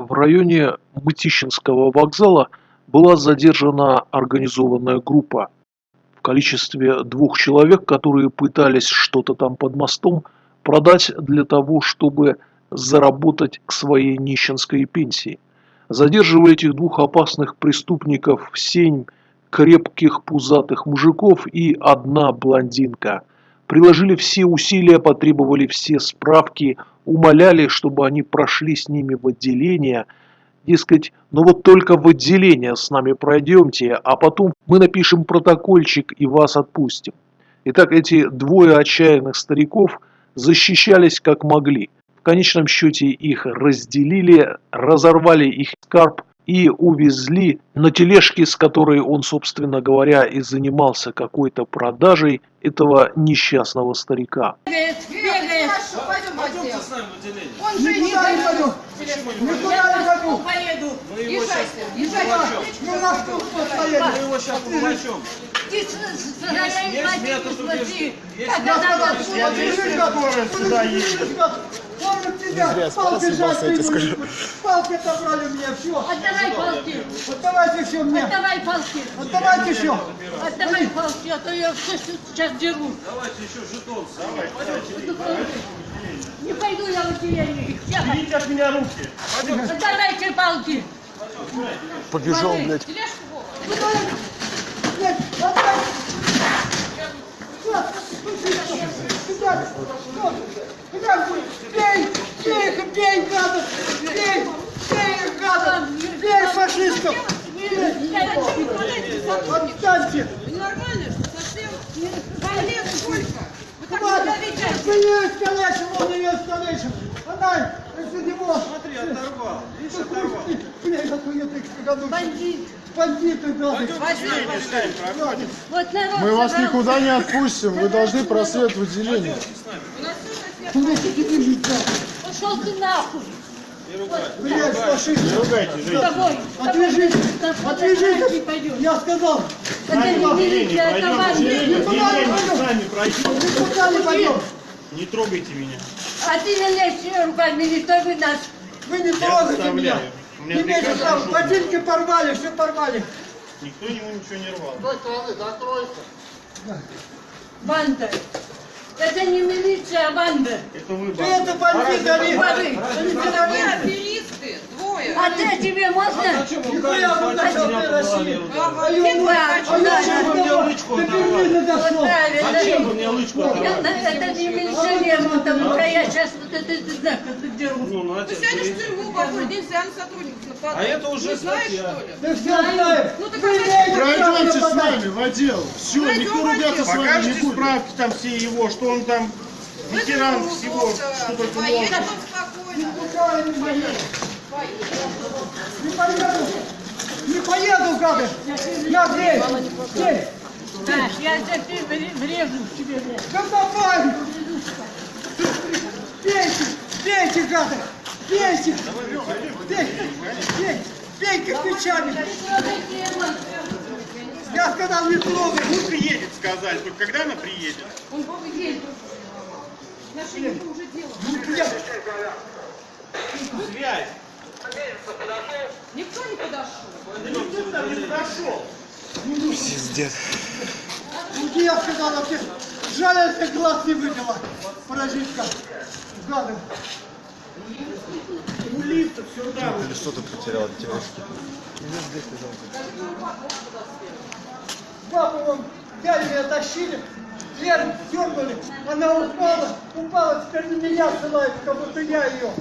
В районе Мытищинского вокзала была задержана организованная группа в количестве двух человек, которые пытались что-то там под мостом продать для того, чтобы заработать к своей нищенской пенсии. Задерживая этих двух опасных преступников семь крепких пузатых мужиков и одна блондинка. Приложили все усилия, потребовали все справки, умоляли, чтобы они прошли с ними в отделение. Дескать, ну вот только в отделение с нами пройдемте, а потом мы напишем протокольчик и вас отпустим. Итак, эти двое отчаянных стариков защищались как могли. В конечном счете их разделили, разорвали их скарб и увезли на тележке, с которой он, собственно говоря, и занимался какой-то продажей этого несчастного старика. Пойдемте с нами в отделение. Он же никуда не пойду. Никуда не пойду. поеду. Сейчас поплачем. Ну на что поедет? Мы его сейчас поплачем. Ты. Помню тебя, палки будешь. Палки отобрали мне, все. Отдавай палки! Отдавайте все мне. Отдавай палки! Отдавайте все. Отдавай палки, а то я все сейчас деру. Давайте еще жетон. Не пойду я отделение. Берите от меня руки. Отдавайте палки! Побежал, блядь. Сюда. Сюда, бей, бей их, бей, гадов, бей, бей их, гадов, бей фашистов. Отстаньте. Нормально, что совсем лет сколько? Вы так себя ведете. Вы ее искалечим, он ее искалечим. Она, если него. Смотри, оторвал. Видишь, оторвал. Блядь, какой ты кагану. Бандит! Бандиты, да. Вот народ Мы вас никуда не отпустим, вы должны просвет в отделение. Пошел ты нахуй! Блядь, фашист. С тобой! Отвяжись, Не отвяжись. пойдем! Я сказал, Это не милиция, это бандит! никуда не пойдем. Никуда не пойдем. Не трогайте меня. А ты не лезь руками, не трогай нас! Вы не Я трогайте меня. Не права. пришел. Ботинки порвали, все порвали. Никто ему ничего не рвал. Банда! Это не милиция, а банда! Это вы, Ты это бандиты, они. Они двое. А ты тебе можно? А а Зачем вы мне лычку Это, не милиционер, вот там, а я сейчас вот это, ты знаешь, как ты деру. Ну, ну, сядешь в берите. тюрьму, какой день социальных сотрудников нападают. А это уже знаешь, что ли? Да все знаем. Ну а Пройдемте с нами в отдел. Все, никто отдел. с вами не Покажите будет. справки там все его, что он там ветеран всего, что только Поедет не поеду. Не поеду. Гады. Я здесь. Здесь. Знаешь, я теперь вре- врежу в тебе, блядь. Да давай. Бейте. Бейте, гады. Бейте. Бей. Бей. Бей кирпичами. Я сказал, не трогай. Ну, приедет, сказали. Только когда она приедет? Он едет. Отношения уже дело. Я- Связь. Никто не подошел. Никто там не подошел. Пиздец. Ну, я сказал, вообще, жаль, если глаз не выбила. Паразитка. Гады. У лифта все там. Или что-то потерял от тележки. Папу вон взяли меня, тащили, дверь дернули, она упала, упала, теперь на меня ссылается, как будто я ее.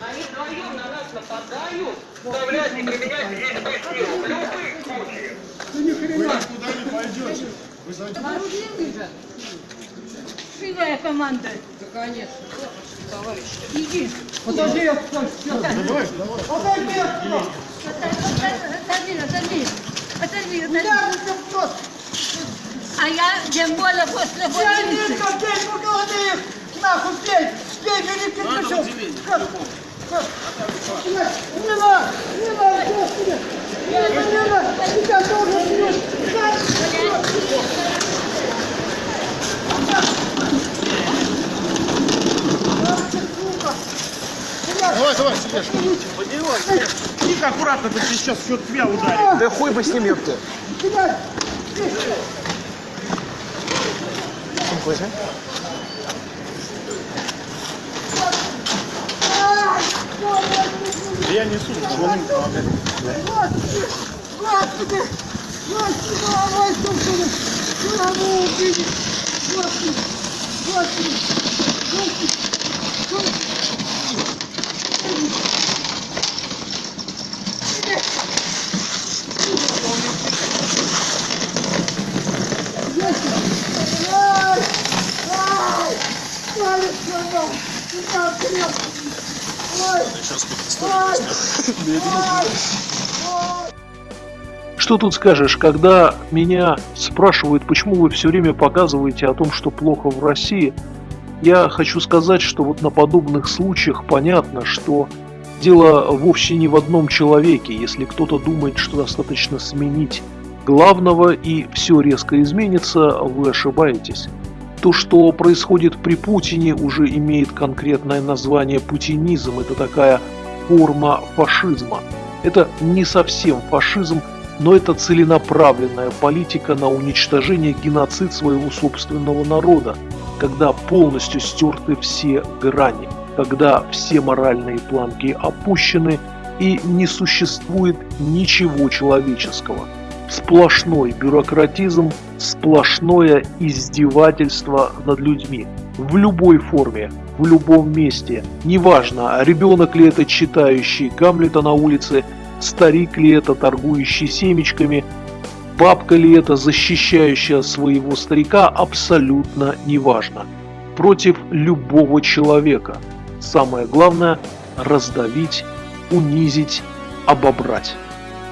Они вдвоем на нас нападают, заставляют не применять физическую силу. В любых случаях. Ну ни хрена. Куда не пойдете? Вы зайдете. Вооружены же. Сильная команда. Да, конечно. Товарищ. Иди. Подожди, я сейчас. Давай, давай. Отойди отсюда. Отойди, отойди. Отойди, отойди. Я же просто. А я тем более после Я больницы. не бей по голове их. Нахуй, бей. Давай, давай, Сереж. Тихо, аккуратно, ты сейчас все тебя ударит. Да хуй бы с ним, ёпта. Кидай! Сумку Я несу, вон им помогать. Господи! Господи! Господи, давай, Господи! Слава убили! Господи! Господи! Господи! Господи! Ай! Ай! Сломал! Сюда, крепко! Ой! Ай! Ай! Ай! Что тут скажешь, когда меня спрашивают, почему вы все время показываете о том, что плохо в России, я хочу сказать, что вот на подобных случаях понятно, что дело вовсе не в одном человеке. Если кто-то думает, что достаточно сменить главного и все резко изменится, вы ошибаетесь. То, что происходит при Путине, уже имеет конкретное название путинизм. Это такая форма фашизма. Это не совсем фашизм, но это целенаправленная политика на уничтожение геноцид своего собственного народа, когда полностью стерты все грани, когда все моральные планки опущены и не существует ничего человеческого. Сплошной бюрократизм, сплошное издевательство над людьми. В любой форме, в любом месте. Неважно, ребенок ли это читающий Гамлета на улице, старик ли это торгующий семечками, бабка ли это защищающая своего старика, абсолютно неважно. Против любого человека. Самое главное – раздавить, унизить, обобрать.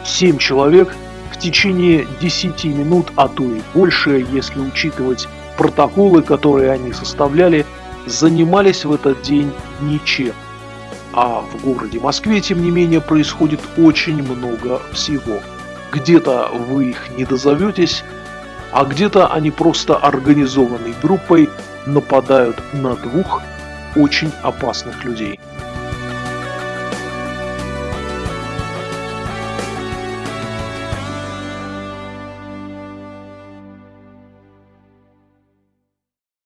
Семь человек в течение 10 минут, а то и больше, если учитывать протоколы, которые они составляли, занимались в этот день ничем. А в городе Москве, тем не менее, происходит очень много всего. Где-то вы их не дозоветесь, а где-то они просто организованной группой нападают на двух очень опасных людей.